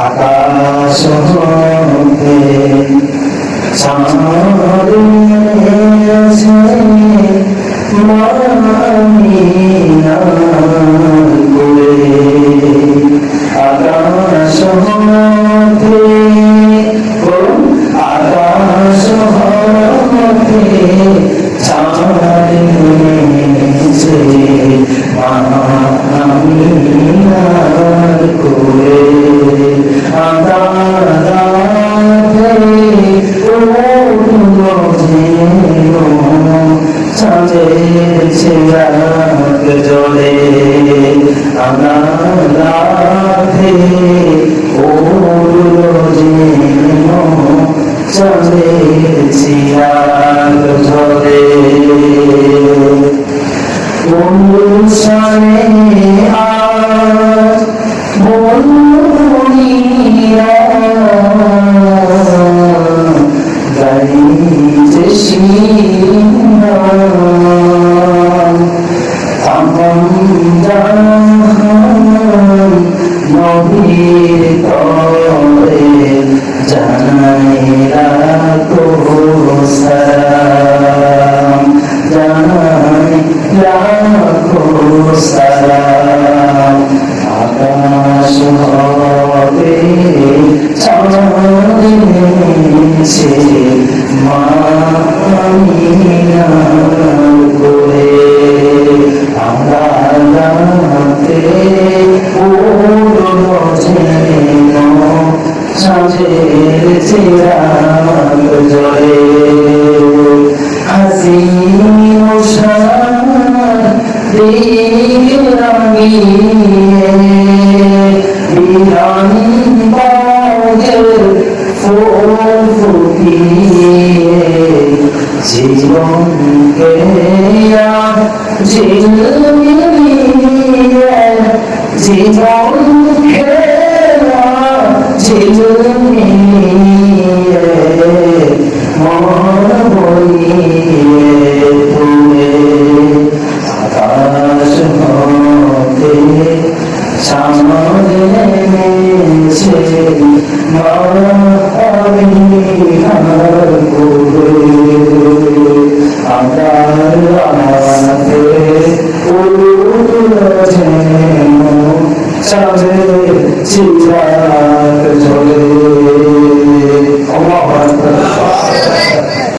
আকাশ হতে আকাশ হতে আকাশ হতে চাঁদে আছে চাঁদের চিরাগ জ্বলে আদারাতে ওলো যেন চাঁদের চিরাগ জ্বলে অনুষ্ঠানে আজ বন্ধুরা গাইতে জাহান নবীর তরে জানাই রাখো সালাম জানাই রাখো সালাম আকাশ হবে চাঁদছে মামিনার করে আমরা রাতে যেন সাঁঝের চিরাগ জলে হাসি দিল রাঙিয়ে বিরান বাগের ফুল ফুটিয়ে জীবনকে জীবন খেলা ঝিলমিলিয়ে মন বইয়ে তুলে আকাশ হতে সামনে নেমেছে মার 前面，像那些都是自。